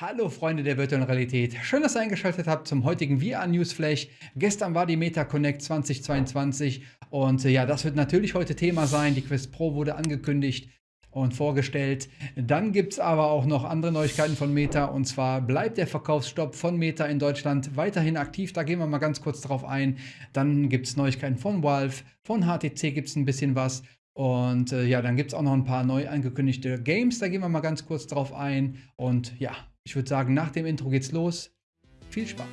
Hallo Freunde der virtuellen Realität. Schön, dass ihr eingeschaltet habt zum heutigen VR Newsflash. Gestern war die Meta Connect 2022 und äh, ja, das wird natürlich heute Thema sein. Die Quest Pro wurde angekündigt und vorgestellt. Dann gibt es aber auch noch andere Neuigkeiten von Meta und zwar bleibt der Verkaufsstopp von Meta in Deutschland weiterhin aktiv. Da gehen wir mal ganz kurz drauf ein. Dann gibt es Neuigkeiten von Valve, von HTC gibt es ein bisschen was und äh, ja, dann gibt es auch noch ein paar neu angekündigte Games. Da gehen wir mal ganz kurz drauf ein. Und ja, ich würde sagen, nach dem Intro geht's los. Viel Spaß!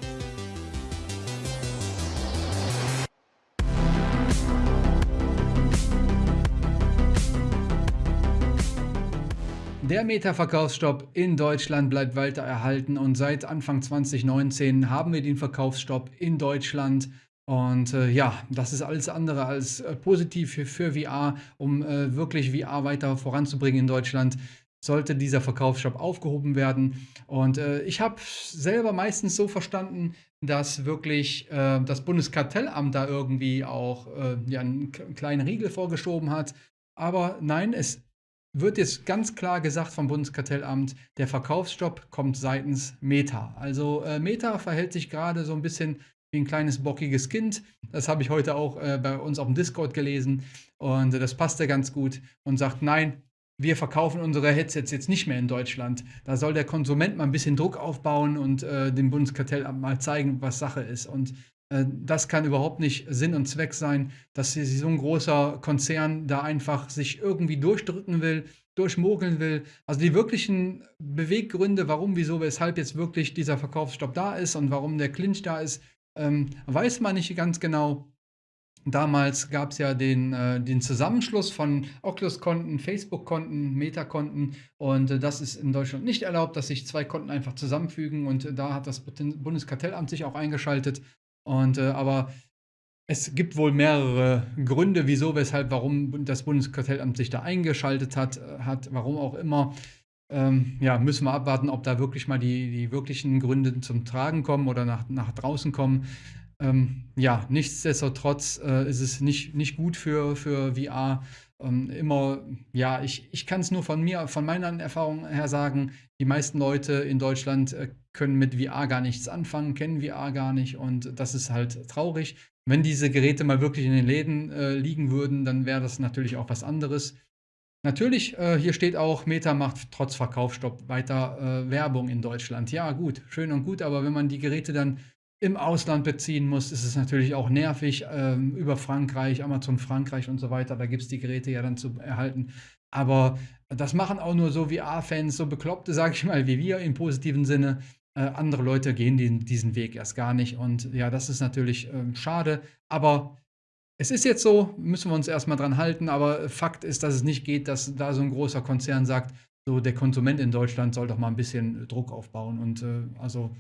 Der Meta-Verkaufsstopp in Deutschland bleibt weiter erhalten und seit Anfang 2019 haben wir den Verkaufsstopp in Deutschland. Und äh, ja, das ist alles andere als äh, positiv für, für, VR, um äh, wirklich VR weiter voranzubringen in Deutschland sollte dieser Verkaufsstopp aufgehoben werden. Und äh, ich habe selber meistens so verstanden, dass wirklich äh, das Bundeskartellamt da irgendwie auch äh, ja, einen kleinen Riegel vorgeschoben hat. Aber nein, es wird jetzt ganz klar gesagt vom Bundeskartellamt, der Verkaufsstopp kommt seitens Meta. Also äh, Meta verhält sich gerade so ein bisschen wie ein kleines bockiges Kind. Das habe ich heute auch äh, bei uns auf dem Discord gelesen und äh, das passte ganz gut und sagt, nein, wir verkaufen unsere Headsets jetzt nicht mehr in Deutschland. Da soll der Konsument mal ein bisschen Druck aufbauen und äh, dem Bundeskartellamt mal zeigen, was Sache ist. Und äh, das kann überhaupt nicht Sinn und Zweck sein, dass so ein großer Konzern da einfach sich irgendwie durchdrücken will, durchmogeln will. Also die wirklichen Beweggründe, warum, wieso, weshalb jetzt wirklich dieser Verkaufsstopp da ist und warum der Clinch da ist, ähm, weiß man nicht ganz genau. Damals gab es ja den, äh, den Zusammenschluss von Oculus-Konten, Facebook-Konten, Meta-Konten und äh, das ist in Deutschland nicht erlaubt, dass sich zwei Konten einfach zusammenfügen und äh, da hat das Bundeskartellamt sich auch eingeschaltet. Und äh, aber es gibt wohl mehrere Gründe, wieso, weshalb, warum das Bundeskartellamt sich da eingeschaltet hat, äh, hat warum auch immer. Ähm, ja, müssen wir abwarten, ob da wirklich mal die, die wirklichen Gründe zum Tragen kommen oder nach, nach draußen kommen. Ähm, ja, nichtsdestotrotz äh, ist es nicht, nicht gut für, für VR. Ähm, immer, ja, ich, ich kann es nur von mir, von meiner Erfahrung her sagen, die meisten Leute in Deutschland äh, können mit VR gar nichts anfangen, kennen VR gar nicht und das ist halt traurig. Wenn diese Geräte mal wirklich in den Läden äh, liegen würden, dann wäre das natürlich auch was anderes. Natürlich, äh, hier steht auch, Meta macht trotz Verkaufsstopp weiter äh, Werbung in Deutschland. Ja, gut, schön und gut, aber wenn man die Geräte dann im Ausland beziehen muss, ist es natürlich auch nervig ähm, über Frankreich, Amazon Frankreich und so weiter. Da gibt es die Geräte ja dann zu erhalten. Aber das machen auch nur so VR-Fans, so Bekloppte, sage ich mal, wie wir im positiven Sinne. Äh, andere Leute gehen den, diesen Weg erst gar nicht. Und ja, das ist natürlich ähm, schade. Aber es ist jetzt so, müssen wir uns erstmal dran halten. Aber Fakt ist, dass es nicht geht, dass da so ein großer Konzern sagt, so der Konsument in Deutschland soll doch mal ein bisschen Druck aufbauen. Und äh, also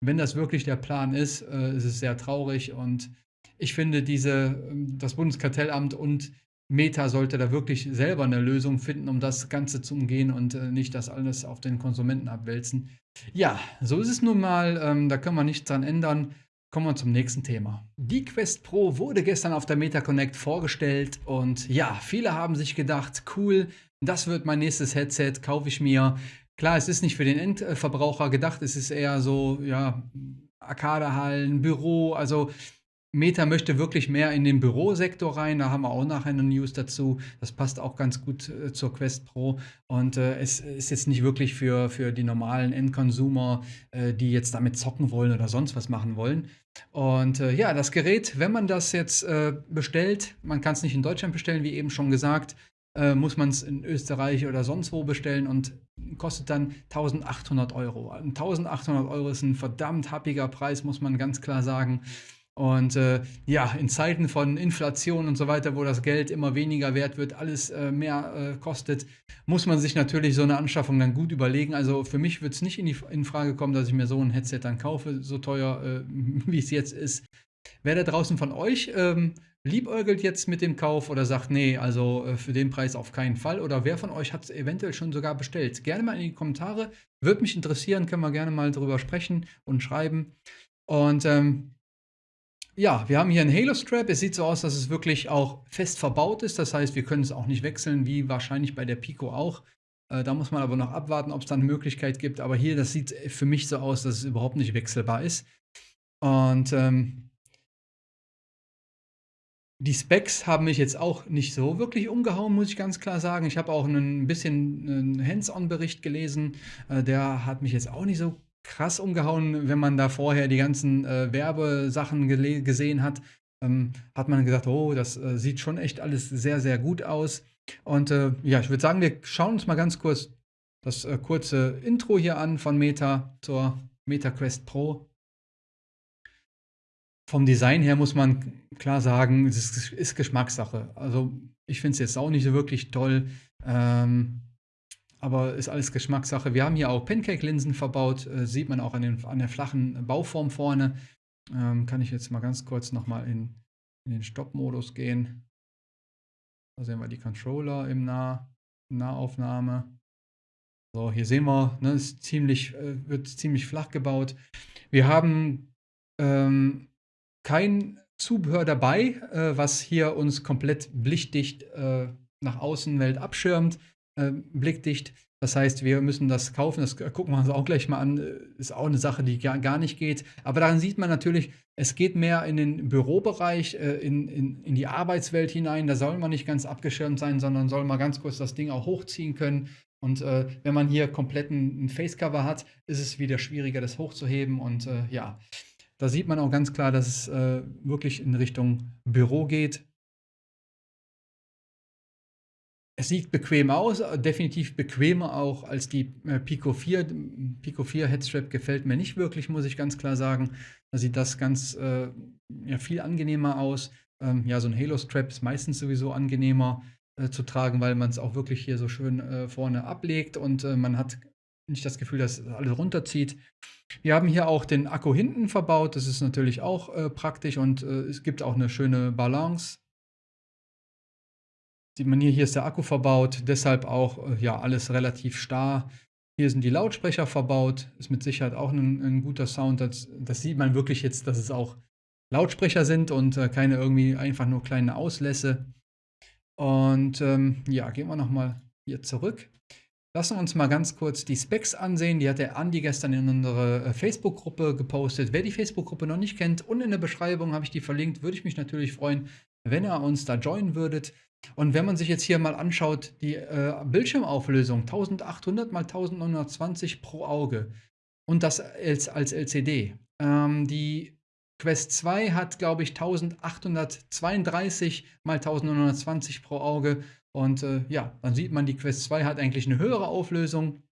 wenn das wirklich der Plan ist, äh, ist es sehr traurig und ich finde, diese, ähm, das Bundeskartellamt und Meta sollte da wirklich selber eine Lösung finden, um das Ganze zu umgehen und äh, nicht das alles auf den Konsumenten abwälzen. Ja, so ist es nun mal. Ähm, da können wir nichts dran ändern. Kommen wir zum nächsten Thema. Die Quest Pro wurde gestern auf der Meta Connect vorgestellt und ja, viele haben sich gedacht, cool, das wird mein nächstes Headset, kaufe ich mir. Klar, es ist nicht für den Endverbraucher gedacht, es ist eher so, ja, Arcadehallen, Büro, also Meta möchte wirklich mehr in den Bürosektor rein. Da haben wir auch nachher eine News dazu. Das passt auch ganz gut äh, zur Quest Pro. Und äh, es ist jetzt nicht wirklich für, für die normalen Endconsumer, äh, die jetzt damit zocken wollen oder sonst was machen wollen. Und äh, ja, das Gerät, wenn man das jetzt äh, bestellt, man kann es nicht in Deutschland bestellen, wie eben schon gesagt, äh, muss man es in Österreich oder sonst wo bestellen und kostet dann 1800 Euro. 1800 Euro ist ein verdammt happiger Preis, muss man ganz klar sagen. Und äh, ja, in Zeiten von Inflation und so weiter, wo das Geld immer weniger wert wird, alles äh, mehr äh, kostet, muss man sich natürlich so eine Anschaffung dann gut überlegen. Also für mich wird es nicht in, die, in Frage kommen, dass ich mir so ein Headset dann kaufe, so teuer, äh, wie es jetzt ist. Wer da draußen von euch ähm, liebäugelt jetzt mit dem Kauf oder sagt, nee, also äh, für den Preis auf keinen Fall? Oder wer von euch hat es eventuell schon sogar bestellt? Gerne mal in die Kommentare. Würde mich interessieren, können wir gerne mal drüber sprechen und schreiben. Und ähm, ja, wir haben hier einen Halo-Strap. Es sieht so aus, dass es wirklich auch fest verbaut ist. Das heißt, wir können es auch nicht wechseln, wie wahrscheinlich bei der Pico auch. Äh, da muss man aber noch abwarten, ob es da eine Möglichkeit gibt. Aber hier, das sieht für mich so aus, dass es überhaupt nicht wechselbar ist. Und ähm, die Specs haben mich jetzt auch nicht so wirklich umgehauen, muss ich ganz klar sagen. Ich habe auch ein bisschen einen Hands-on-Bericht gelesen. Äh, der hat mich jetzt auch nicht so krass umgehauen, wenn man da vorher die ganzen äh, Werbesachen gesehen hat. Ähm, hat man gesagt, oh, das äh, sieht schon echt alles sehr, sehr gut aus. Und äh, ja, ich würde sagen, wir schauen uns mal ganz kurz das äh, kurze Intro hier an von Meta zur MetaQuest Pro. Vom Design her muss man klar sagen, es ist, ist Geschmackssache. Also ich finde es jetzt auch nicht so wirklich toll. Ähm, aber ist alles Geschmackssache. Wir haben hier auch Pancake-Linsen verbaut, äh, sieht man auch an, den, an, der flachen Bauform vorne. Ähm, kann ich jetzt mal ganz kurz nochmal in, in den Stopp-Modus gehen. Da sehen wir die Controller im nah Nahaufnahme. So, hier sehen wir, ne, ist ziemlich, äh, wird ziemlich flach gebaut. Wir haben ähm, kein Zubehör dabei, äh, was hier uns komplett blickdicht äh, nach Außenwelt abschirmt äh, blickdicht. Das heißt, wir müssen das kaufen. Das gucken wir uns auch gleich mal an. Ist auch eine Sache, die gar, gar nicht geht. Aber daran sieht man natürlich, es geht mehr in den Bürobereich, äh, in, in, in die Arbeitswelt hinein. Da soll man nicht ganz abgeschirmt sein, sondern soll mal ganz kurz das Ding auch hochziehen können. Und äh, wenn man hier komplett ein, ein Facecover hat, ist es wieder schwieriger, das hochzuheben. Und äh, ja, da sieht man auch ganz klar, dass es äh, wirklich in Richtung Büro geht. Es sieht bequem aus, definitiv bequemer auch als die äh, Pico 4. Pico 4 Headstrap gefällt mir nicht wirklich, muss ich ganz klar sagen. Da sieht das ganz äh, ja, viel angenehmer aus. Ähm, ja, so ein Halo-Strap ist meistens sowieso angenehmer äh, zu tragen, weil man es auch wirklich hier so schön äh, vorne ablegt und man hat nicht das Gefühl, dass alles runterzieht. Wir haben hier auch den Akku hinten verbaut. Das ist natürlich auch äh, praktisch und es gibt auch eine schöne Balance Sieht man hier, hier ist der Akku verbaut, deshalb auch äh, ja, alles relativ starr. Hier sind die Lautsprecher verbaut, ist mit Sicherheit auch ein, ein guter Sound. Das, das, sieht man wirklich jetzt, dass es auch Lautsprecher sind und äh, keine irgendwie einfach nur kleine Auslässe. Und ähm, ja, gehen wir nochmal hier zurück. Lassen wir uns mal ganz kurz die Specs ansehen. Die hat der Andi gestern in unsere äh, Facebook-Gruppe gepostet. Wer die Facebook-Gruppe noch nicht kennt, unten in der Beschreibung habe ich die verlinkt. Würde ich mich natürlich freuen, wenn ihr uns da joinen würdet. Und wenn man sich jetzt hier mal anschaut, die äh, Bildschirmauflösung 1800 x 1920 pro Auge und das als, als LCD. Ähm, die Quest 2 hat, glaube ich, 1832 x 1920 pro Auge. Und äh, ja, dann sieht man, die Quest 2 hat eigentlich eine höhere Auflösung.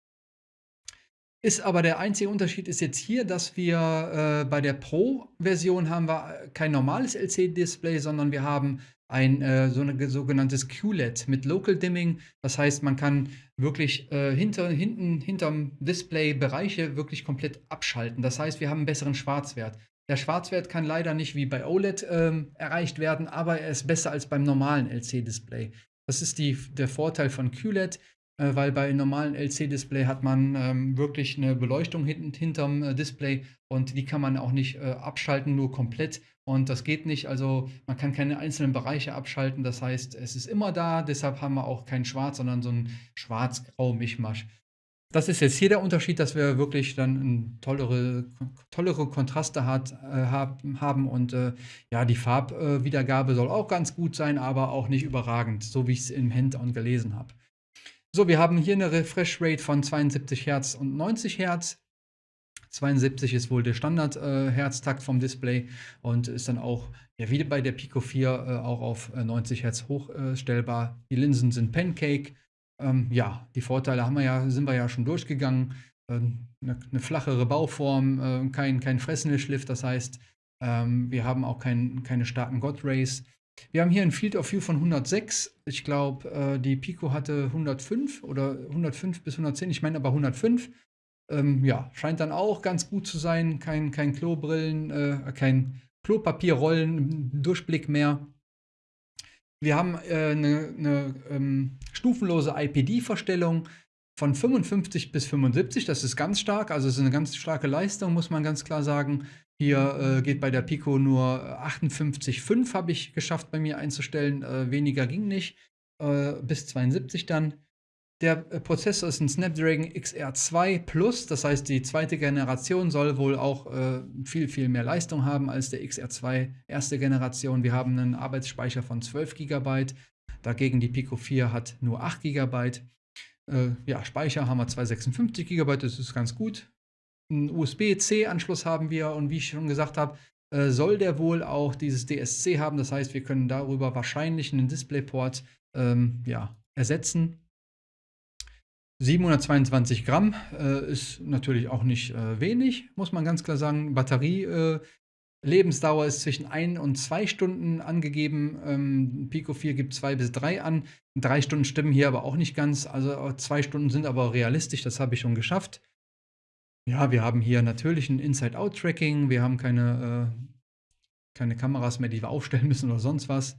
Ist aber der einzige Unterschied ist jetzt hier, dass wir äh, bei der Pro-Version haben wir kein normales LCD-Display, sondern wir haben ein äh, so ein sogenanntes QLED mit Local Dimming. Das heißt, man kann wirklich äh, hinter, hinten, hinterm Display Bereiche wirklich komplett abschalten. Das heißt, wir haben einen besseren Schwarzwert. Der Schwarzwert kann leider nicht wie bei OLED ähm, erreicht werden, aber er ist besser als beim normalen LC-Display. Das ist die, der Vorteil von QLED, äh, weil bei normalen LC-Display hat man ähm, wirklich eine Beleuchtung hint hinterm äh, Display und die kann man auch nicht äh, abschalten, nur komplett. Und das geht nicht. Also man kann keine einzelnen Bereiche abschalten. Das heißt, es ist immer da. Deshalb haben wir auch kein Schwarz, sondern so ein schwarz-grau-Mischmasch. Das ist jetzt hier der Unterschied, dass wir wirklich dann tollere, tollere Kontraste hat, äh, haben und äh, ja, die Farbwiedergabe soll auch ganz gut sein, aber auch nicht überragend, so wie ich es im Handout gelesen habe. So, wir haben hier eine Refresh Rate von 72 Hertz und 90 Hertz. 72 ist wohl der Standard-Herztakt äh, vom Display und ist dann auch, ja, wie bei der Pico 4, äh, auch auf 90 äh, Hertz hochstellbar. die Linsen sind Pancake. Ähm, ja, die Vorteile haben wir ja, sind wir ja schon durchgegangen. Ähm, eine, eine, flachere Bauform, äh, kein, kein Fresnel-Schliff, das heißt, ähm, wir haben auch kein, keine starken God Rays. Wir haben hier ein Field of View von 106. Ich glaube, äh, die Pico hatte 105 oder 105 bis 110. Ich meine aber 105. Ähm, ja, scheint dann auch ganz gut zu sein. Kein, kein Klobrillen, äh, kein Klopapierrollen, Durchblick mehr. Wir haben äh, eine, eine ähm, stufenlose IPD-Verstellung von 55 bis 75. Das ist ganz stark, also es ist eine ganz starke Leistung, muss man ganz klar sagen. Hier äh, geht bei der Pico nur 58,5 habe ich geschafft bei mir einzustellen. Äh, weniger ging nicht. Äh, bis 72 dann. Der äh, Prozessor ist ein Snapdragon XR2 Plus, das heißt, die zweite Generation soll wohl auch äh, viel, viel mehr Leistung haben als der XR2 erste Generation. Wir haben einen Arbeitsspeicher von 12 GB, dagegen die Pico 4 hat nur 8 GB. Äh, ja, Speicher haben wir 256 GB, das ist ganz gut. Einen USB-C-Anschluss haben wir und wie ich schon gesagt habe, äh, soll der wohl auch dieses DSC haben. Das heißt, wir können darüber wahrscheinlich einen DisplayPort ähm, ja, ersetzen. 722 Gramm äh, ist natürlich auch nicht äh, wenig, muss man ganz klar sagen. Batterie äh, Lebensdauer ist zwischen 1 und 2 Stunden angegeben. Ähm, Pico 4 gibt 2 bis 3 an. 3 Stunden stimmen hier aber auch nicht ganz. Also 2 Stunden sind aber realistisch, das habe ich schon geschafft. Ja, wir haben hier natürlich ein Inside-Out-Tracking. Wir haben keine, äh, keine Kameras mehr, die wir aufstellen müssen oder sonst was.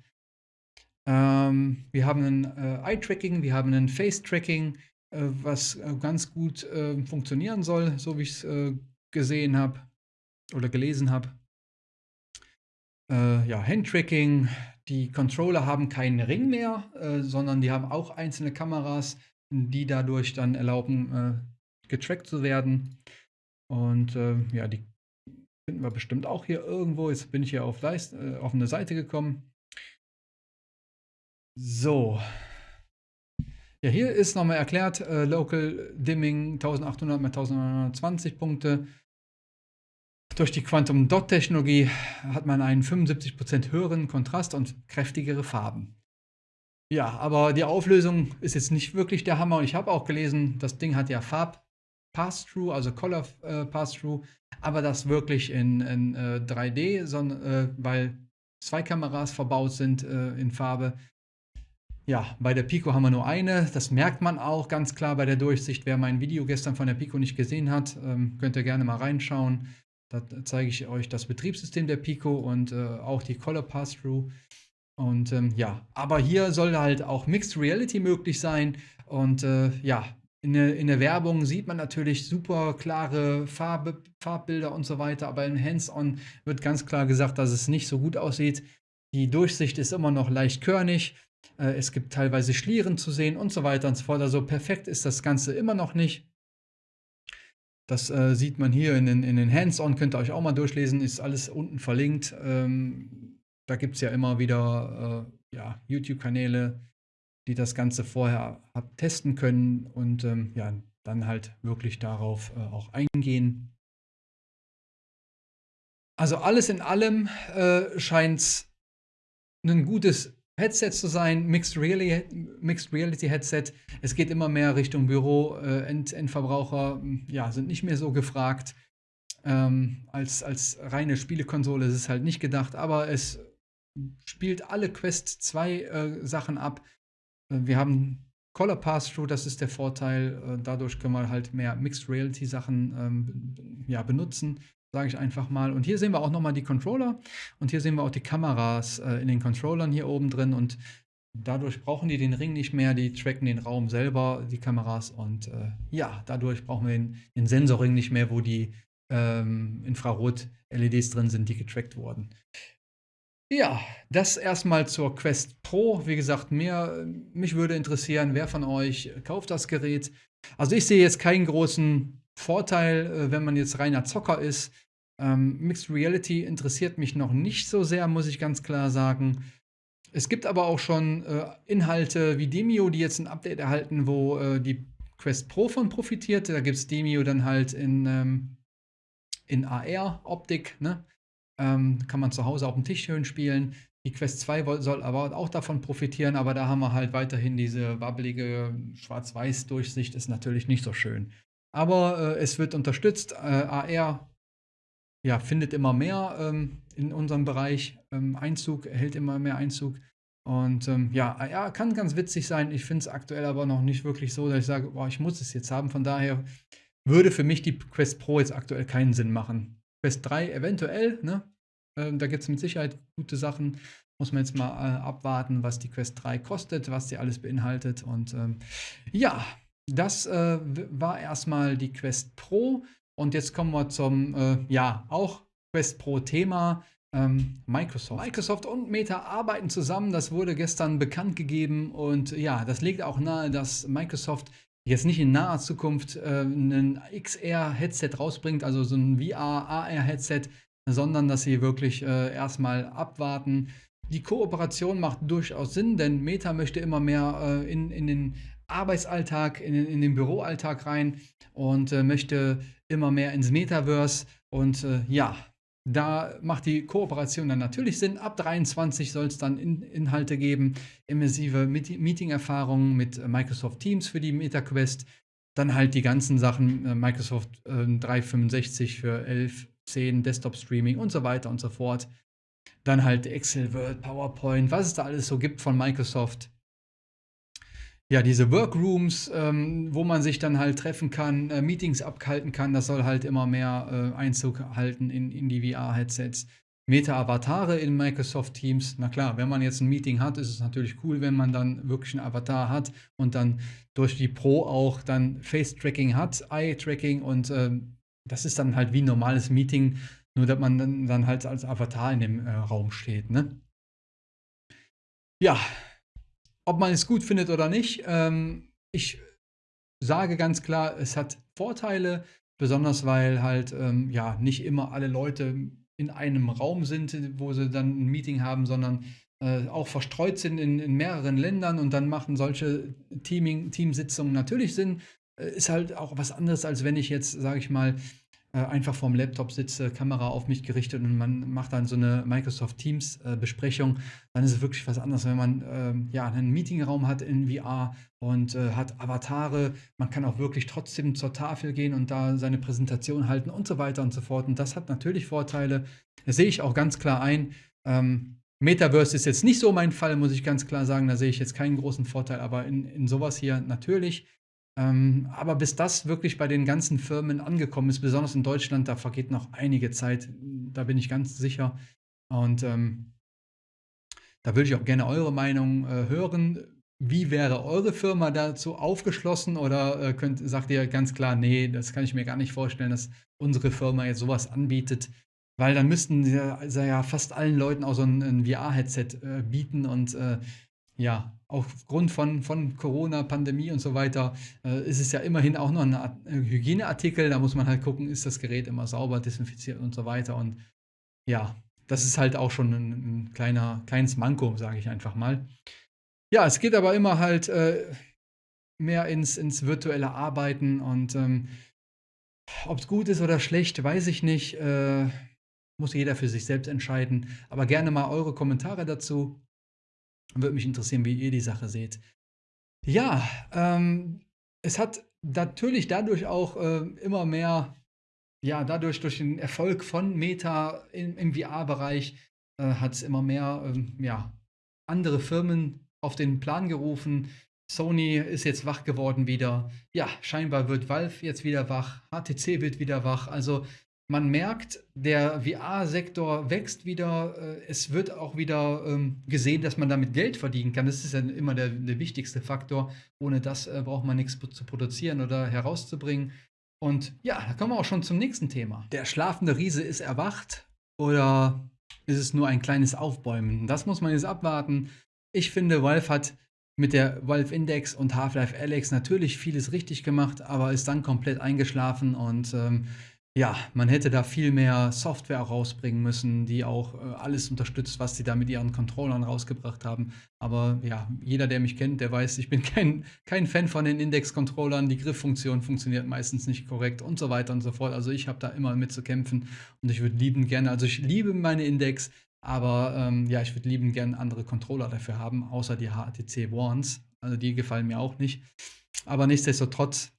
Ähm, wir haben ein äh, Eye-Tracking, wir haben ein Face-Tracking. Äh, was äh, ganz gut äh, funktionieren soll, so wie ich es gesehen habe oder gelesen habe. ja, Handtracking. Die Controller haben keinen Ring mehr, sondern die haben auch einzelne Kameras, die dadurch dann erlauben, getrackt zu werden. Und ja, die finden wir bestimmt auch hier irgendwo. Jetzt bin ich hier auf, Leist, auf eine Seite gekommen. So, ja, hier ist nochmal erklärt, äh, Local Dimming 1800 mit 1920 Punkte. Durch die Quantum Dot Technologie hat man einen 75% höheren Kontrast und kräftigere Farben. Ja, aber die Auflösung ist jetzt nicht wirklich der Hammer. Und ich habe auch gelesen, das Ding hat ja Farb Pass-Through, also Color äh, Pass-Through, aber das wirklich in, in äh, 3D, sondern, äh, weil zwei Kameras verbaut sind äh, in Farbe. Ja, bei der Pico haben wir nur eine. Das merkt man auch ganz klar bei der Durchsicht. Wer mein Video gestern von der Pico nicht gesehen hat, ähm, könnt ihr gerne mal reinschauen. Da zeige ich euch das Betriebssystem der Pico und äh, auch die Color Pass-Through. Und ähm, ja, aber hier soll halt auch Mixed Reality möglich sein. Und äh, ja, in der, in der, Werbung sieht man natürlich super klare Farbe, Farbbilder und so weiter, aber in Hands-On wird ganz klar gesagt, dass es nicht so gut aussieht. Die Durchsicht ist immer noch leicht körnig. Äh, es gibt teilweise Schlieren zu sehen und so weiter und so fort. Also perfekt ist das Ganze immer noch nicht. Das äh, sieht man hier in den, in den Hands-on, könnt ihr euch auch mal durchlesen, ist alles unten verlinkt. Ähm, da gibt es ja immer wieder äh, ja, YouTube-Kanäle, die das Ganze vorher testen können und ähm, ja, dann halt wirklich darauf äh, auch eingehen. Also alles in allem äh, scheint es ein gutes Headset zu sein, Mixed Reality, Mixed Reality Headset. Es geht immer mehr Richtung Büro. Äh, End, Endverbraucher ja, sind nicht mehr so gefragt. Ähm, als, als reine Spielekonsole ist es halt nicht gedacht, aber es spielt alle Quest 2 äh, Sachen ab. Äh, wir haben Color Pass-Through, das ist der Vorteil. Äh, dadurch können wir halt mehr Mixed Reality Sachen ähm, ja, benutzen sage ich einfach mal. Und hier sehen wir auch nochmal die Controller und hier sehen wir auch die Kameras äh, in den Controllern hier oben drin und dadurch brauchen die den Ring nicht mehr, die tracken den Raum selber, die Kameras und äh, ja, dadurch brauchen wir den, den Sensorring nicht mehr, wo die ähm, Infrarot-LEDs drin sind, die getrackt wurden. Ja, das erstmal zur Quest Pro. Wie gesagt, mir, mich würde interessieren, wer von euch kauft das Gerät. Also ich sehe jetzt keinen großen Vorteil, äh, wenn man jetzt reiner Zocker ist. Ähm, Mixed Reality interessiert mich noch nicht so sehr, muss ich ganz klar sagen. Es gibt aber auch schon äh, Inhalte wie Demio, die jetzt ein Update erhalten, wo äh, die Quest Pro von profitiert. Da gibt es Demio dann halt in, ähm, in AR-Optik. Ne? Ähm, kann man zu Hause auf dem Tisch schön spielen. Die Quest 2 soll aber auch davon profitieren, aber da haben wir halt weiterhin diese wabbelige Schwarz-Weiß-Durchsicht, ist natürlich nicht so schön. Aber äh, es wird unterstützt. Äh, AR ja, findet immer mehr ähm, in unserem Bereich ähm, Einzug, hält immer mehr Einzug. Und ähm, ja, AR kann ganz witzig sein. Ich finde es aktuell aber noch nicht wirklich so, dass ich sage, boah, ich muss es jetzt haben. Von daher würde für mich die Quest Pro jetzt aktuell keinen Sinn machen. Quest 3 eventuell, ne? Ähm, da gibt es mit Sicherheit gute Sachen. Muss man jetzt mal äh, abwarten, was die Quest 3 kostet, was sie alles beinhaltet. Und ähm, ja, das äh, war erstmal die Quest Pro. Und jetzt kommen wir zum, äh, ja, auch Quest Pro Thema. ähm, Microsoft. Microsoft und Meta arbeiten zusammen. Das wurde gestern bekannt gegeben. Und ja, das legt auch nahe, dass Microsoft jetzt nicht in naher Zukunft äh, ein XR-Headset rausbringt, also so ein VR-AR-Headset, sondern dass sie wirklich äh, erstmal abwarten. Die Kooperation macht durchaus Sinn, denn Meta möchte immer mehr äh, in, in den Arbeitsalltag, in, in den Büroalltag rein und äh, möchte immer mehr ins Metaverse. Und äh, ja, da macht die Kooperation dann natürlich Sinn. Ab 23 soll es dann in Inhalte geben, immersive Meeting-Erfahrungen mit Microsoft Teams für die MetaQuest. Dann halt die ganzen Sachen, äh, Microsoft äh, 365 für 11, 10, Desktop-Streaming und so weiter und so fort. Dann halt Excel, Word, PowerPoint, was es da alles so gibt von Microsoft ja, diese Workrooms, ähm, wo man sich dann halt treffen kann, äh, Meetings abhalten kann, das soll halt immer mehr äh, Einzug halten in, in die VR-Headsets. Meta-Avatare in Microsoft Teams. Na klar, wenn man jetzt ein Meeting hat, ist es natürlich cool, wenn man dann wirklich einen Avatar hat und dann durch die Pro auch dann Face-Tracking hat, Eye-Tracking und äh, das ist dann halt wie ein normales Meeting, nur dass man dann, dann halt als Avatar in dem äh, Raum steht. Ne? Ja, ob man es gut findet oder nicht, ähm, ich sage ganz klar, es hat Vorteile, besonders weil halt ähm, ja nicht immer alle Leute in einem Raum sind, wo sie dann ein Meeting haben, sondern äh, auch verstreut sind in, in, mehreren Ländern und dann machen solche Teaming, Teamsitzungen natürlich Sinn. Äh, ist halt auch was anderes, als wenn ich jetzt, sage ich mal, äh, einfach vorm Laptop sitze, Kamera auf mich gerichtet und man macht dann so eine Microsoft Teams äh, Besprechung, dann ist es wirklich was anderes, wenn man ähm, ja einen Meetingraum hat in VR und äh, hat Avatare, man kann auch wirklich trotzdem zur Tafel gehen und da seine Präsentation halten und so weiter und so fort. Und das hat natürlich Vorteile. Das sehe ich auch ganz klar ein. Ähm, Metaverse ist jetzt nicht so mein Fall, muss ich ganz klar sagen. Da sehe ich jetzt keinen großen Vorteil, aber in, in sowas hier natürlich. Ähm, aber bis das wirklich bei den ganzen Firmen angekommen ist, besonders in Deutschland, da vergeht noch einige Zeit, da bin ich ganz sicher. Und ähm, da würde ich auch gerne eure Meinung äh, hören. Wie wäre eure Firma dazu aufgeschlossen oder äh, könnt, sagt ihr ganz klar, nee, das kann ich mir gar nicht vorstellen, dass unsere Firma jetzt sowas anbietet? Weil dann müssten sie ja, also ja fast allen Leuten auch so ein, ein VR-Headset äh, bieten und äh, ja, aufgrund von, von Corona, Pandemie und so weiter, äh, ist es ja immerhin auch noch ein äh, Hygieneartikel. Da muss man halt gucken, ist das Gerät immer sauber, desinfiziert und so weiter. Und ja, das ist halt auch schon ein, ein kleiner, kleines Manko, sage ich einfach mal. Ja, es geht aber immer halt äh, mehr ins, ins virtuelle Arbeiten und ähm, ob es gut ist oder schlecht, weiß ich nicht. Äh, muss jeder für sich selbst entscheiden. Aber gerne mal eure Kommentare dazu. Würde mich interessieren, wie ihr die Sache seht. Ja, ähm, es hat natürlich dadurch auch äh, immer mehr, ja, dadurch durch den Erfolg von Meta im, im VR-Bereich äh, hat es immer mehr, ähm, ja, andere Firmen auf den Plan gerufen. Sony ist jetzt wach geworden wieder. Ja, scheinbar wird Valve jetzt wieder wach. HTC wird wieder wach. Also man merkt, der VR-Sektor wächst wieder. Äh, es wird auch wieder ähm, gesehen, dass man damit Geld verdienen kann. Das ist ja immer der, der wichtigste Faktor. Ohne das äh, braucht man nichts zu produzieren oder herauszubringen. Und ja, da kommen wir auch schon zum nächsten Thema. Der schlafende Riese ist erwacht oder ist es nur ein kleines Aufbäumen? Das muss man jetzt abwarten. Ich finde, Valve hat mit der Valve Index und Half-Life Alex natürlich vieles richtig gemacht, aber ist dann komplett eingeschlafen und ähm, ja, man hätte da viel mehr Software rausbringen müssen, die auch äh, alles unterstützt, was sie da mit ihren Controllern rausgebracht haben. Aber ja, jeder, der mich kennt, der weiß, ich bin kein, kein Fan von den Index-Controllern. Die Grifffunktion funktioniert meistens nicht korrekt und so weiter und so fort. Also ich habe da immer mit zu kämpfen und ich würde lieben gerne, also ich liebe meine Index, aber ähm, ja, ich würde lieben gerne andere Controller dafür haben, außer die HTC Ones. Also die gefallen mir auch nicht. Aber nichtsdestotrotz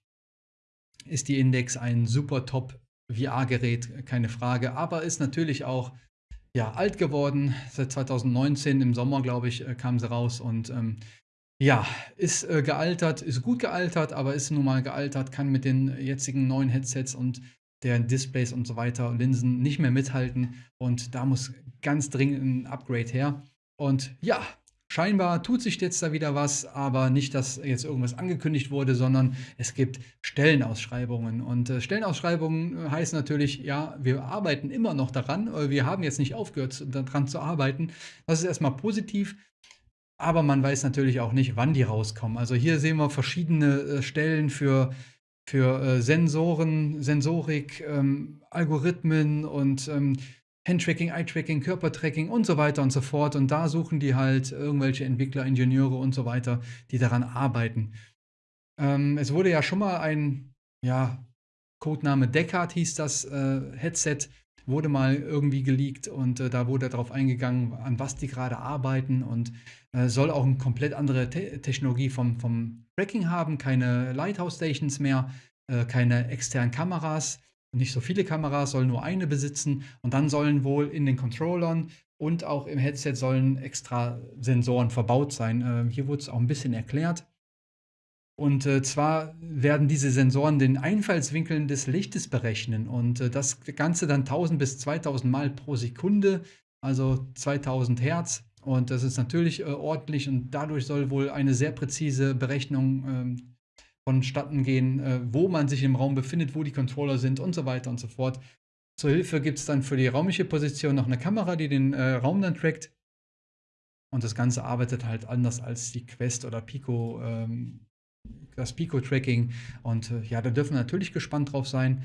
ist die Index ein super top VR-Gerät, keine Frage, aber ist natürlich auch ja, alt geworden. Seit 2019 im Sommer, glaube ich, äh, kam sie raus und ähm, ja, ist äh, gealtert, ist gut gealtert, aber ist nun mal gealtert, kann mit den jetzigen neuen Headsets und deren Displays und so weiter, Linsen nicht mehr mithalten und da muss ganz dringend ein Upgrade her. Und ja, scheinbar tut sich jetzt da wieder was, aber nicht, dass jetzt irgendwas angekündigt wurde, sondern es gibt Stellenausschreibungen. Und äh, Stellenausschreibungen äh, heißen natürlich, ja, wir arbeiten immer noch daran, wir haben jetzt nicht aufgehört, daran zu arbeiten. Das ist erstmal positiv. Aber man weiß natürlich auch nicht, wann die rauskommen. Also hier sehen wir verschiedene äh, Stellen für für äh, Sensoren, Sensorik, ähm, Algorithmen und ähm, Handtracking, Eye-Tracking, Körpertracking und so weiter und so fort. Und da suchen die halt irgendwelche Entwickler, Ingenieure und so weiter, die daran arbeiten. Ähm, es wurde ja schon mal ein, ja, Codename Deckard hieß das äh, Headset, wurde mal irgendwie geleakt und äh, da wurde darauf eingegangen, an was die gerade arbeiten und äh, soll auch eine komplett andere Te Technologie vom, vom Tracking haben, keine Lighthouse Stations mehr, äh, keine externen Kameras nicht so viele Kameras, soll nur eine besitzen und dann sollen wohl in den Controllern und auch im Headset sollen extra Sensoren verbaut sein. Äh, hier wurde es auch ein bisschen erklärt. Und äh, zwar werden diese Sensoren den Einfallswinkeln des Lichtes berechnen und äh, das Ganze dann 1000 bis 2000 Mal pro Sekunde, also 2000 Hertz. Und das ist natürlich äh, ordentlich und dadurch soll wohl eine sehr präzise Berechnung ähm, vonstatten gehen, äh, wo man sich im Raum befindet, wo die Controller sind und so weiter und so fort. Zur Hilfe gibt es dann für die raumliche Position noch eine Kamera, die den äh, Raum dann trackt. Und das Ganze arbeitet halt anders als die Quest oder Pico, ähm, das Pico-Tracking. Und äh, ja, da dürfen wir natürlich gespannt drauf sein.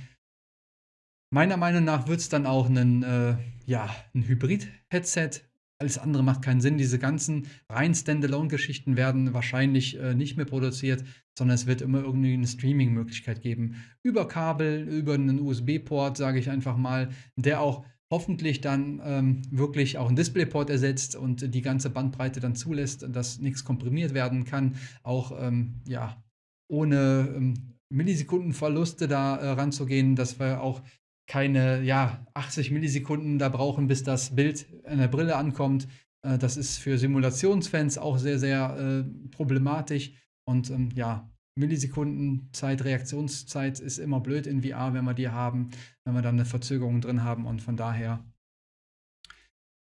Meiner Meinung nach wird es dann auch ein, äh, ja, ein Hybrid-Headset alles andere macht keinen Sinn. Diese ganzen rein Standalone-Geschichten werden wahrscheinlich äh, nicht mehr produziert, sondern es wird immer irgendwie eine Streaming-Möglichkeit geben. Über Kabel, über einen USB-Port, sage ich einfach mal, der auch hoffentlich dann ähm, wirklich auch einen DisplayPort ersetzt und die ganze Bandbreite dann zulässt, dass nichts komprimiert werden kann. Auch ähm, ja, ohne ähm, Millisekundenverluste da äh, ranzugehen, dass wir auch keine ja, 80 Millisekunden da brauchen, bis das Bild an der Brille ankommt. Äh, das ist für Simulationsfans auch sehr, sehr äh, problematisch. Und ähm, ja, Millisekundenzeit, Reaktionszeit ist immer blöd in VR, wenn wir die haben, wenn wir dann eine Verzögerung drin haben. Und von daher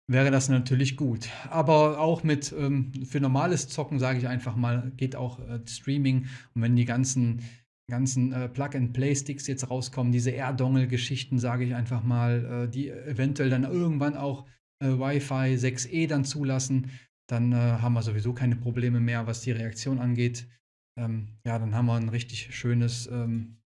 wäre das natürlich gut. Aber auch mit ähm, für normales Zocken, sage ich einfach mal, geht auch äh, Streaming. Und wenn die ganzen ganzen äh, Plug-and-Play-Sticks jetzt rauskommen, diese Air-Dongle-Geschichten, sage ich einfach mal, äh, die eventuell dann irgendwann auch äh, Wi-Fi 6E dann zulassen, dann äh, haben wir sowieso keine Probleme mehr, was die Reaktion angeht. Ähm, ja, dann haben wir ein richtig schönes, ähm,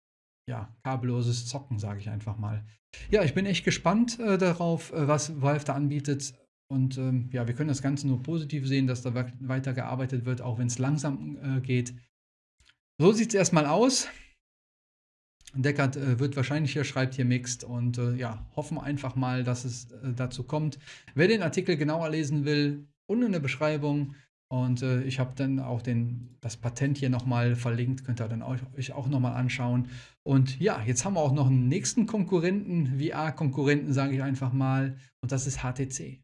ja, kabelloses Zocken, sage ich einfach mal. Ja, ich bin echt gespannt äh, darauf, äh, was Valve da anbietet. Und ähm, ja, wir können das Ganze nur positiv sehen, dass da weiter gearbeitet wird, auch wenn es langsam geht. So sieht es erstmal aus. Deckard äh, wird wahrscheinlich hier, schreibt hier Mixed und äh, ja, hoffen einfach mal, dass es äh, dazu kommt. Wer den Artikel genauer lesen will, unten in der Beschreibung und äh, ich habe dann auch den, das Patent hier nochmal verlinkt, könnt ihr dann auch, euch auch nochmal anschauen. Und ja, jetzt haben wir auch noch einen nächsten Konkurrenten, VR-Konkurrenten, sage ich einfach mal, und das ist HTC.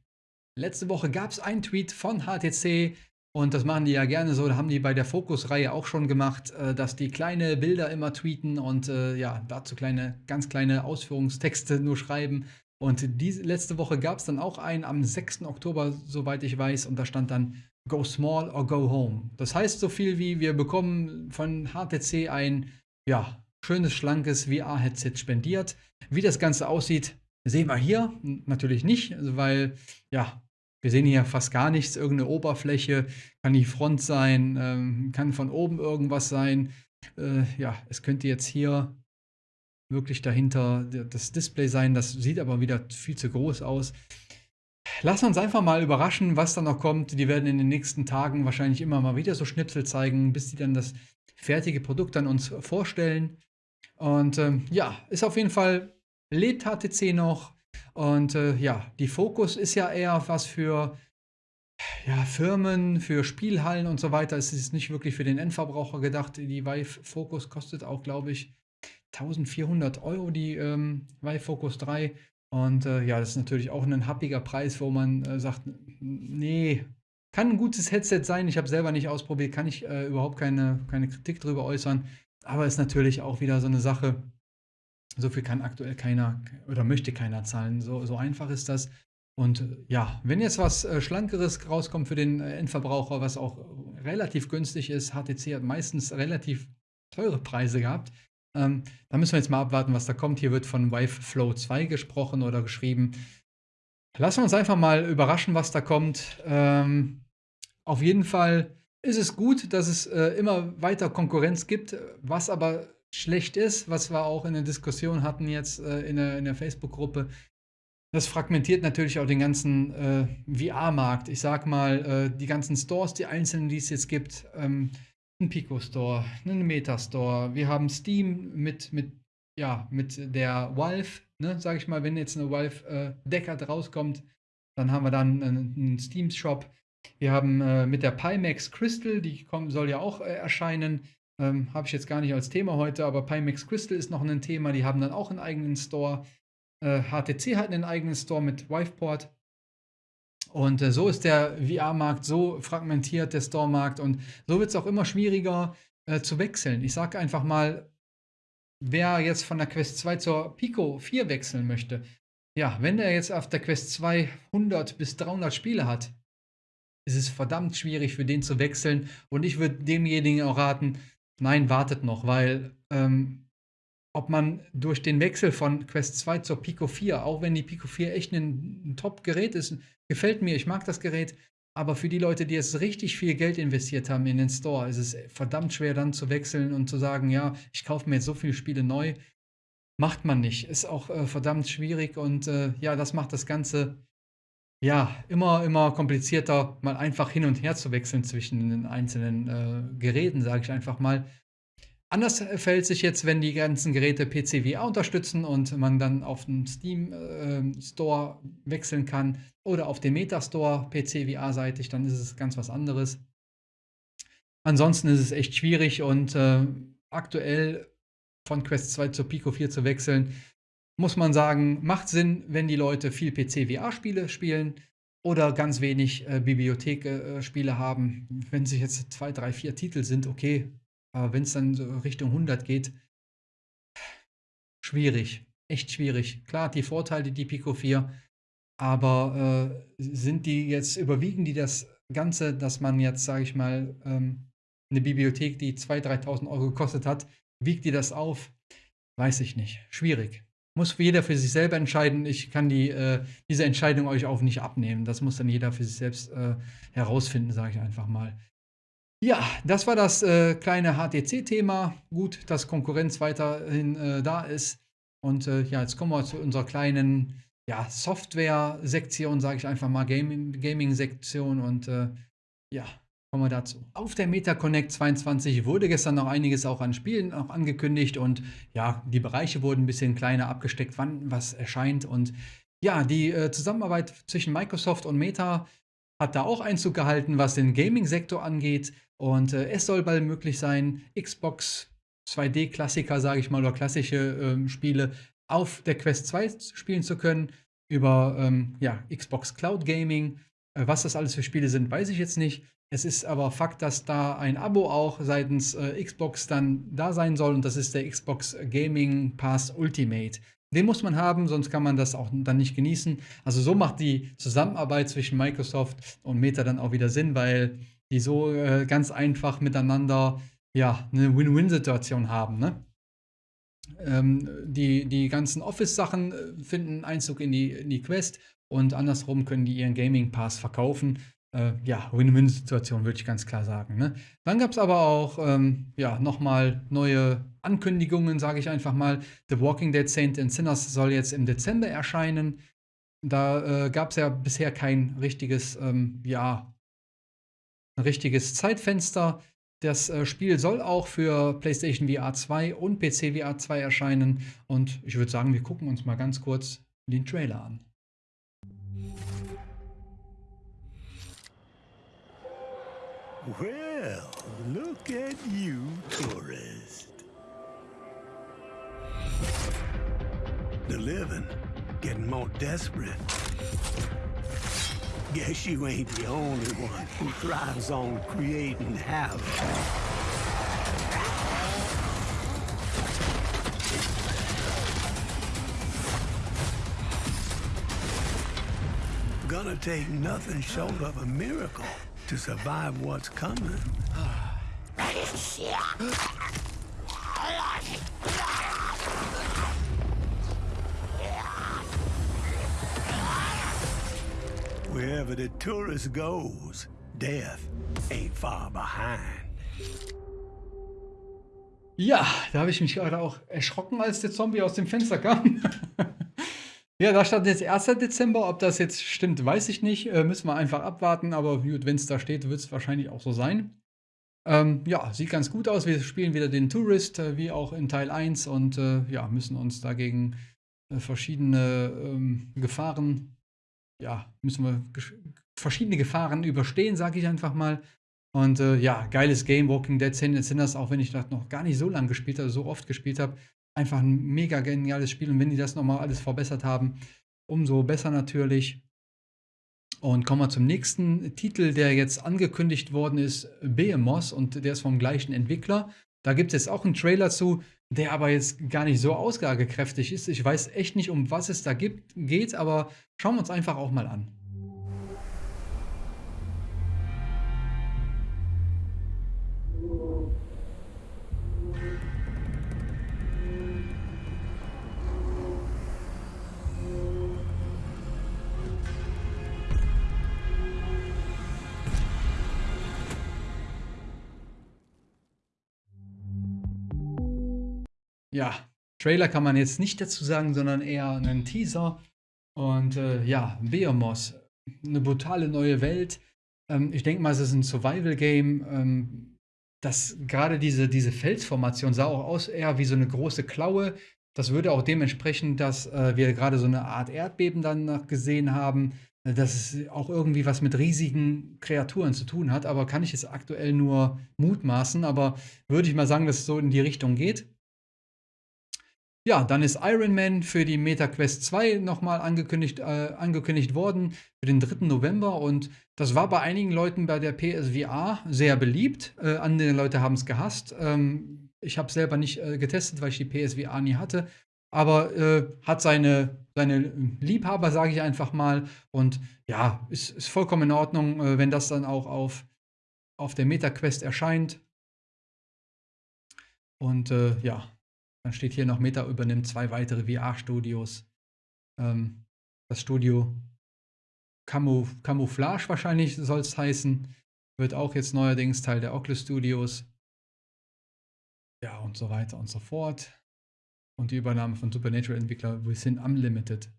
Letzte Woche gab es einen Tweet von HTC, und das machen die ja gerne so, haben die bei der Fokus-Reihe auch schon gemacht, äh, dass die kleine Bilder immer tweeten und äh, ja, dazu kleine, ganz kleine Ausführungstexte nur schreiben. Und diese letzte Woche gab es dann auch einen am 6. Oktober, soweit ich weiß, und da stand dann Go Small or Go Home. Das heißt so viel wie, wir bekommen von HTC ein, ja, schönes, schlankes VR-Headset spendiert. Wie das Ganze aussieht, sehen wir hier natürlich nicht, weil, ja, wir sehen hier fast gar nichts, irgendeine Oberfläche, kann die Front sein, ähm, kann von oben irgendwas sein. Äh, ja, es könnte jetzt hier wirklich dahinter das Display sein, das sieht aber wieder viel zu groß aus. Wir uns einfach mal überraschen, was da noch kommt. Die werden in den nächsten Tagen wahrscheinlich immer mal wieder so Schnipsel zeigen, bis die dann das fertige Produkt an uns vorstellen. Und ähm, ja, ist auf jeden Fall, lebt HTC noch, und äh, ja, die Fokus ist ja eher was für ja, Firmen, für Spielhallen und so weiter. Es ist nicht wirklich für den Endverbraucher gedacht. Die Vive Focus kostet auch, glaube ich, 1400 Euro, die ähm, Vive Focus 3. Und äh, ja, das ist natürlich auch ein happiger Preis, wo man äh, sagt, nee, kann ein gutes Headset sein. Ich habe selber nicht ausprobiert, kann ich äh, überhaupt keine, keine Kritik darüber äußern. Aber ist natürlich auch wieder so eine Sache, so viel kann aktuell keiner oder möchte keiner zahlen. So, so einfach ist das. Und ja, wenn jetzt was äh, Schlankeres rauskommt für den äh, Endverbraucher, was auch relativ günstig ist, HTC hat meistens relativ teure Preise gehabt, ähm, da müssen wir jetzt mal abwarten, was da kommt. Hier wird von Vive Flow 2 gesprochen oder geschrieben. Lassen wir uns einfach mal überraschen, was da kommt. Ähm, auf jeden Fall ist es gut, dass es äh, immer weiter Konkurrenz gibt, was aber schlecht ist, was wir auch in der Diskussion hatten jetzt äh, in der, in der Facebook-Gruppe. Das fragmentiert natürlich auch den ganzen äh, VR-Markt. Ich sag mal, äh, die ganzen Stores, die einzelnen, die es jetzt gibt, ähm, ein Pico Store, einen Meta Store. Wir haben Steam mit, mit, ja, mit der Valve, ne, sag ich mal, wenn jetzt eine Valve äh, Deckard rauskommt, dann haben wir dann einen, einen Steam Shop. Wir haben äh, mit der Pimax Crystal, die kommt, soll ja auch äh, erscheinen. Ähm, Habe ich jetzt gar nicht als Thema heute, aber Pimax Crystal ist noch ein Thema. Die haben dann auch einen eigenen Store. HTC äh, hat einen eigenen Store mit Wiveport. Und äh, so ist der VR-Markt so fragmentiert, der Store-Markt. Und so wird es auch immer schwieriger äh, zu wechseln. Ich sage einfach mal, wer jetzt von der Quest 2 zur Pico 4 wechseln möchte, ja, wenn der jetzt auf der Quest 2 100 bis 300 Spiele hat, ist es verdammt schwierig für den zu wechseln. Und ich würde demjenigen auch raten, nein, wartet noch, weil ähm, ob man durch den Wechsel von Quest 2 zur Pico 4, auch wenn die Pico 4 echt ein, ein Top-Gerät ist, gefällt mir, ich mag das Gerät, aber für die Leute, die jetzt richtig viel Geld investiert haben in den Store, ist es verdammt schwer dann zu wechseln und zu sagen, ja, ich kaufe mir jetzt so viele Spiele neu. Macht man nicht. Ist auch äh, verdammt schwierig und äh, ja, das macht das Ganze ja immer, immer komplizierter, mal einfach hin und her zu wechseln zwischen den einzelnen äh, Geräten, sage ich einfach mal. Anders fällt sich jetzt, wenn die ganzen Geräte PCVR unterstützen und man dann auf den Steam äh, Store wechseln kann oder auf den Metastore PCVR-seitig, dann ist es ganz was anderes. Ansonsten ist es echt schwierig und äh, aktuell von Quest 2 zur Pico 4 zu wechseln, muss man sagen, macht Sinn, wenn die Leute viel PC-VR-Spiele spielen oder ganz wenig äh, Bibliothek-Spiele äh, haben. Wenn sich jetzt zwei, drei, vier Titel sind, okay, aber wenn es dann so Richtung 100 geht, schwierig. Echt schwierig. Klar, die Vorteile, die Pico 4, aber äh, sind die jetzt, überwiegen die das Ganze, dass man jetzt, sage ich mal, ähm, eine Bibliothek, die 2.000, 3.000 Euro gekostet hat, wiegt die das auf? Weiß ich nicht. Schwierig. Muss jeder für sich selber entscheiden. Ich kann die, äh, diese Entscheidung euch auch nicht abnehmen. Das muss dann jeder für sich selbst äh, herausfinden, sage ich einfach mal. Ja, das war das äh, kleine HTC-Thema. Gut, dass Konkurrenz weiterhin äh, da ist. Und äh, ja, jetzt kommen wir zu unserer kleinen ja, Software-Sektion, sage ich einfach mal, Gaming-Sektion. Und äh, ja, kommen wir dazu. Auf der MetaConnect 22 wurde gestern noch einiges auch an Spielen auch angekündigt. Und ja, die Bereiche wurden ein bisschen kleiner abgesteckt, wann was erscheint. Und ja, die äh, Zusammenarbeit zwischen Microsoft und Meta hat da auch Einzug gehalten, was den Gaming-Sektor angeht. Und äh, es soll bald möglich sein, Xbox 2D-Klassiker, sage ich mal, oder klassische ähm, Spiele auf der Quest 2 spielen zu können. Über ähm, ja, Xbox Cloud Gaming. Äh, was das alles für Spiele sind, weiß ich jetzt nicht. Es ist aber Fakt, dass da ein Abo auch seitens äh, Xbox dann da sein soll. Und das ist der Xbox Gaming Pass Ultimate. Den muss man haben, sonst kann man das auch dann nicht genießen. Also so macht die Zusammenarbeit zwischen Microsoft und Meta dann auch wieder Sinn, weil die so äh, ganz einfach miteinander ja, eine Win-Win-Situation haben. Ne? Ähm, die, die ganzen Office-Sachen äh, finden Einzug in die, in die Quest und andersrum können die ihren Gaming-Pass verkaufen. Äh, ja, Win-Win-Situation würde ich ganz klar sagen. Ne? Dann gab es aber auch ähm, ja, nochmal neue Ankündigungen, sage ich einfach mal. The Walking Dead Saint and Sinners soll jetzt im Dezember erscheinen. Da äh, gab es ja bisher kein richtiges ähm, ja, ein richtiges Zeitfenster. Das äh, Spiel soll auch für PlayStation VR 2 und PC VR 2 erscheinen. Und ich würde sagen, wir gucken uns mal ganz kurz den Trailer an. Well, look at you, tourist. The living getting more desperate. Guess you ain't the only one who thrives on creating havoc. gonna take nothing short of a miracle to survive what's coming. Wherever the tourist goes, death ain't far behind. Ja, da habe ich mich gerade auch erschrocken, als der Zombie aus dem Fenster kam. ja, da stand jetzt 1. Dezember. Ob das jetzt stimmt, weiß ich nicht. Äh, müssen wir einfach abwarten. Aber wenn es da steht, wird es wahrscheinlich auch so sein. Ähm, ja, sieht ganz gut aus. Wir spielen wieder den Tourist, äh, wie auch in Teil 1. Und äh, ja, müssen uns dagegen äh, verschiedene ähm, Gefahren, ja, müssen wir verschiedene Gefahren überstehen, sage ich einfach mal. Und äh, ja, geiles Game, Walking Dead Sinners, auch wenn ich das noch gar nicht so lange gespielt habe, so oft gespielt habe. Einfach ein mega geniales Spiel. Und wenn die das nochmal alles verbessert haben, umso besser natürlich. Und kommen wir zum nächsten Titel, der jetzt angekündigt worden ist, Behemoth. Und der ist vom gleichen Entwickler. Da gibt es jetzt auch einen Trailer zu, der aber jetzt gar nicht so ausgagekräftig ist. Ich weiß echt nicht, um was es da gibt, geht, aber schauen wir uns einfach auch mal an. Ja, Trailer kann man jetzt nicht dazu sagen, sondern eher einen Teaser. Und äh, ja, Behemoth, eine brutale neue Welt. Ähm, ich denke mal, es ist ein Survival-Game. Ähm, das gerade diese, diese Felsformation sah auch aus eher wie so eine große Klaue. Das würde auch dementsprechend, dass äh, wir gerade so eine Art Erdbeben dann gesehen haben, äh, dass es auch irgendwie was mit riesigen Kreaturen zu tun hat. Aber kann ich jetzt aktuell nur mutmaßen. Aber würde ich mal sagen, dass es so in die Richtung geht. Ja, dann ist Iron Man für die MetaQuest 2 nochmal angekündigt, äh, angekündigt worden für den 3. November und das war bei einigen Leuten bei der PSVR sehr beliebt. Äh, andere Leute haben es gehasst. Ähm, ich habe es selber nicht äh, getestet, weil ich die PSVR nie hatte. Aber äh, hat seine, seine Liebhaber, sage ich einfach mal. Und ja, ist, ist vollkommen in Ordnung, äh, wenn das dann auch auf, auf der MetaQuest erscheint. Und äh, ja, dann steht hier noch, Meta übernimmt zwei weitere VR-Studios. Ähm, das Studio Camouf Camouflage wahrscheinlich soll es heißen. Wird auch jetzt neuerdings Teil der Oculus Studios. Ja, und so weiter und so fort. Und die Übernahme von Supernatural-Entwickler Within Unlimited.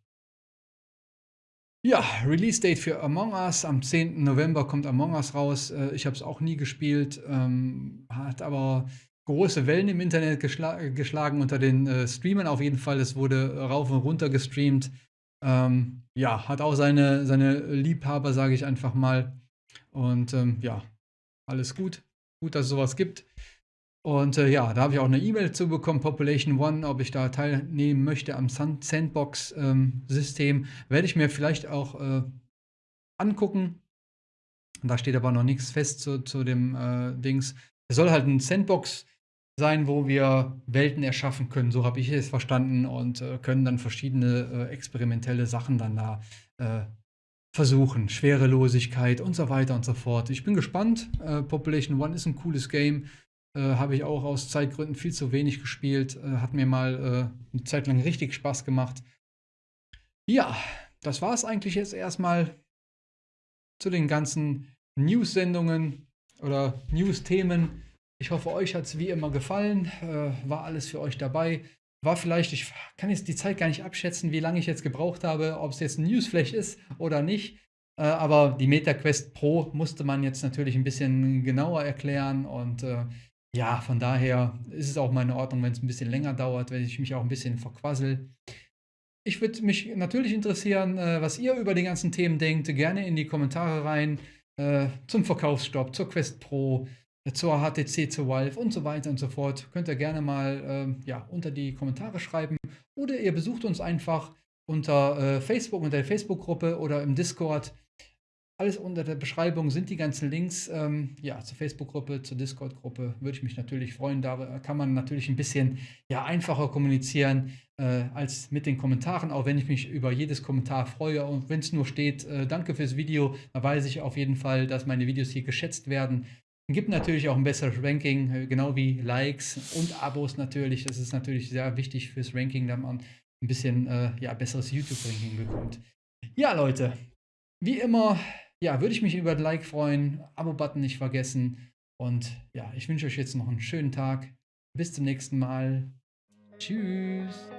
Ja, Release-Date für Among Us. Am 10. November kommt Among Us raus. Äh, ich habe es auch nie gespielt. Ähm, hat aber große Wellen im Internet geschla geschlagen unter den äh, Streamern auf jeden Fall. Es wurde rauf und runter gestreamt. Ähm, ja, hat auch seine, seine Liebhaber, sage ich einfach mal. Und ähm, ja, alles gut. Gut, dass es sowas gibt. Und äh, ja, da habe ich auch eine E-Mail zu bekommen, Population One, ob ich da teilnehmen möchte am Sandbox-System. Ähm, Werde ich mir vielleicht auch äh, angucken. Da steht aber noch nichts fest zu, zu dem äh, Dings. Es soll halt ein Sandbox sein, wo wir Welten erschaffen können. So habe ich es verstanden und äh, können dann verschiedene äh, experimentelle Sachen dann da äh, versuchen. Schwerelosigkeit und so weiter und so fort. Ich bin gespannt. Äh, Population One ist ein cooles Game. Äh, habe ich auch aus Zeitgründen viel zu wenig gespielt. Äh, hat mir mal eine Zeit lang richtig Spaß gemacht. Ja, das war es eigentlich jetzt erstmal zu den ganzen News-Sendungen oder News-Themen. Ich hoffe, euch hat es wie immer gefallen. Äh, war alles für euch dabei. War vielleicht, ich kann jetzt die Zeit gar nicht abschätzen, wie lange ich jetzt gebraucht habe, ob es jetzt ein Newsflash ist oder nicht. Äh, aber die MetaQuest Pro musste man jetzt natürlich ein bisschen genauer erklären. Und äh, ja, von daher ist es auch meine Ordnung, wenn es ein bisschen länger dauert, wenn ich mich auch ein bisschen verquassel. Ich würde mich natürlich interessieren, äh, was ihr über die ganzen Themen denkt. Gerne in die Kommentare rein. Äh, zum Verkaufsstopp, zur Quest Pro, zur HTC, zur Valve und so weiter und so fort. Könnt ihr gerne mal ähm, ja, unter die Kommentare schreiben. Oder ihr besucht uns einfach unter äh, Facebook, unter der Facebook-Gruppe oder im Discord. Alles unter der Beschreibung sind die ganzen Links ähm, ja, zur Facebook-Gruppe, zur Discord-Gruppe. Würde ich mich natürlich freuen. Da kann man natürlich ein bisschen ja, einfacher kommunizieren äh, als mit den Kommentaren, auch wenn ich mich über jedes Kommentar freue. Und wenn es nur steht, äh, danke fürs Video, dann weiß ich auf jeden Fall, dass meine Videos hier geschätzt werden. Gibt natürlich auch ein besseres Ranking, äh, genau wie Likes und Abos natürlich. Das ist natürlich sehr wichtig fürs Ranking, dass man ein bisschen äh, ja, besseres YouTube-Ranking bekommt. Ja, Leute, wie immer ja, würde ich mich über ein Like freuen, Abo-Button nicht vergessen. Und ja, ich wünsche euch jetzt noch einen schönen Tag. Bis zum nächsten Mal. Tschüss.